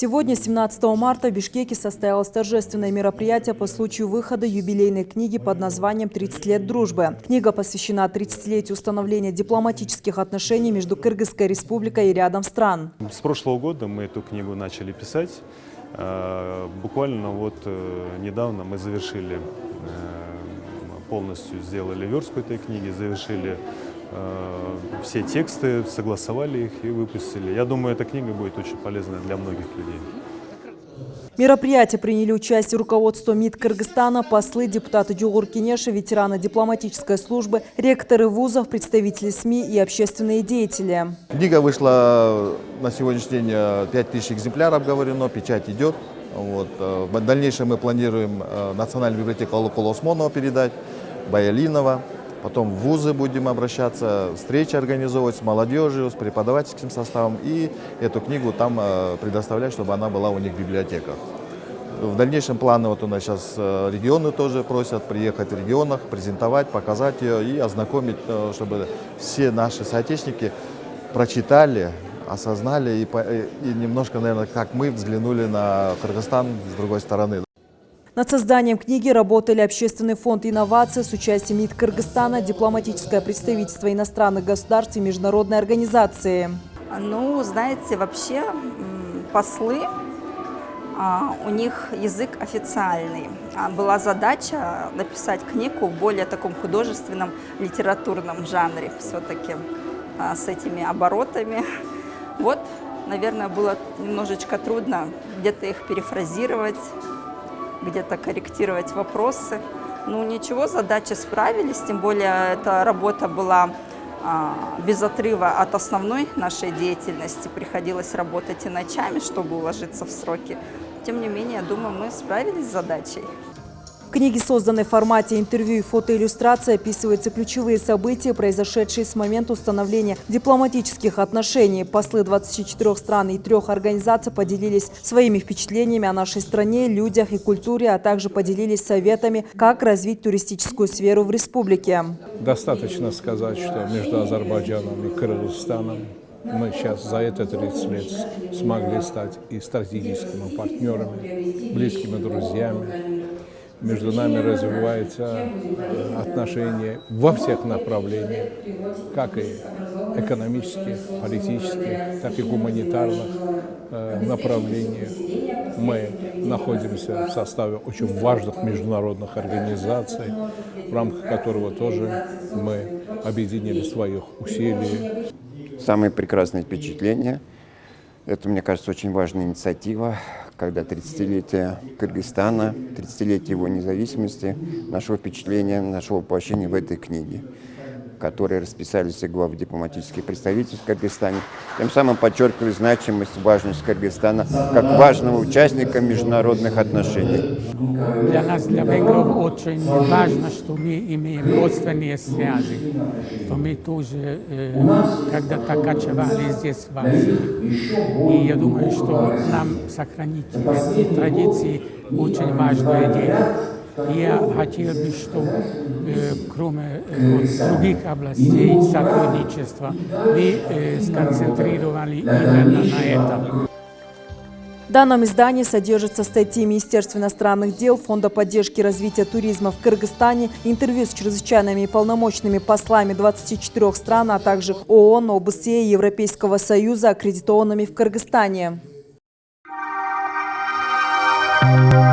Сегодня, 17 марта, в Бишкеке состоялось торжественное мероприятие по случаю выхода юбилейной книги под названием «30 лет дружбы». Книга посвящена 30-летию установления дипломатических отношений между Кыргызской республикой и рядом стран. С прошлого года мы эту книгу начали писать. Э, Буквально вот э, недавно мы завершили, э, полностью сделали верстку этой книги, завершили все тексты, согласовали их и выпустили. Я думаю, эта книга будет очень полезна для многих людей. В мероприятии приняли участие руководство МИД Кыргызстана, послы, депутаты Дюгур Кенеша, ветераны дипломатической службы, ректоры вузов, представители СМИ и общественные деятели. Книга вышла на сегодняшний день 5000 экземпляров обговорено, печать идет. Вот. э, В дальнейшем мы планируем э, Национальную библиотеку Алукула Осмонова передать, Баялинова. Потом в вузы будем обращаться, встречи организовывать с молодежью, с преподавательским составом. И эту книгу там э, предоставлять, чтобы она была у них в библиотеках. В дальнейшем планы, вот у нас сейчас э, регионы тоже просят приехать в регионах, презентовать, показать ее и ознакомить, э, чтобы все наши соотечественники прочитали, осознали и, и немножко, наверное, как мы взглянули на Кыргызстан с другой стороны. Над созданием книги работали Общественный фонд инноваций с участием МИД Кыргызстана, дипломатическое представительство иностранных государств и международные организации. Ну, знаете, вообще послы, а, у них язык официальный. А Была задача написать книгу в более таком художественном, литературном жанре все-таки с этими оборотами. Вот, наверное, было немножечко трудно где-то их перефразировать, где-то корректировать вопросы. Ну ничего, задачи справились, тем более эта работа была а, без отрыва от основной нашей деятельности. Приходилось работать и ночами, чтобы уложиться в сроки. Тем не менее, думаю, мы справились с задачей. Книге, созданной в формате интервью и фотоиллюстрации, описываются ключевые события, произошедшие с момента установления дипломатических отношений. Послы 24 стран и трех организаций поделились своими впечатлениями о нашей стране, людях и культуре, а также поделились советами, как развить туристическую сферу в республике. Достаточно сказать, что между Азербайджаном и Кыргызстаном мы сейчас за это 30 лет смогли стать и стратегическими партнерами, близкими друзьями. Между нами развиваются отношения во всех направлениях, как и экономических, политических, так и гуманитарных э, направлениях. Мы находимся в составе очень важных международных организаций, в рамках которого тоже мы объединили своих усилий Самые прекрасные впечатления. Это, мне кажется, очень важная инициатива, когда 30-летие Кыргызстана, 30-летие его независимости нашло впечатление, нашло воплощение в этой книге, которые расписали все главы дипломатических представительств в Кыргызстане, тем самым подчеркивали значимость, важность Кыргызстана как важного участника международных отношений. Для нас, для венгров, очень важно, что мы имеем родственные связи, что мы тоже э, когда-то кочевали здесь в Азии. И я думаю, что нам сохранить эти традиции очень важное дело. Я хотел бы, чтобы э, кроме э, других областей сотрудничества мы э, сконцентрировали именно на этом. В данном издании содержатся статьи Министерства иностранных дел, Фонда поддержки развития туризма в Кыргызстане, интервью с чрезвычайными и полномочными послами 24 стран, а также ООН, ОБСЕ и Европейского Союза, аккредитованными в Кыргызстане. Thank you.